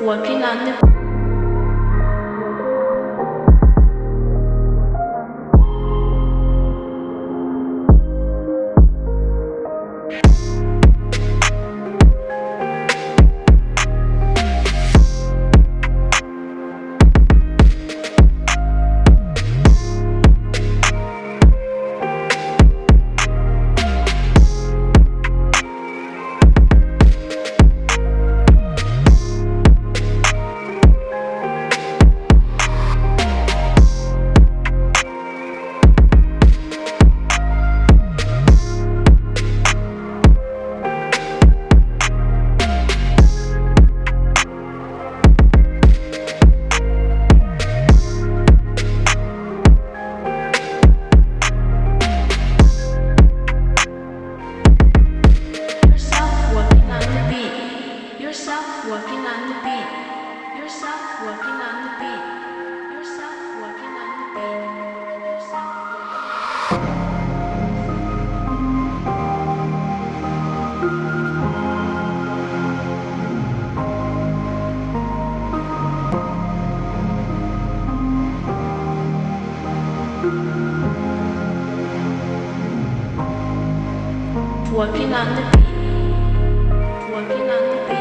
working on the working on the beat, working on the beat.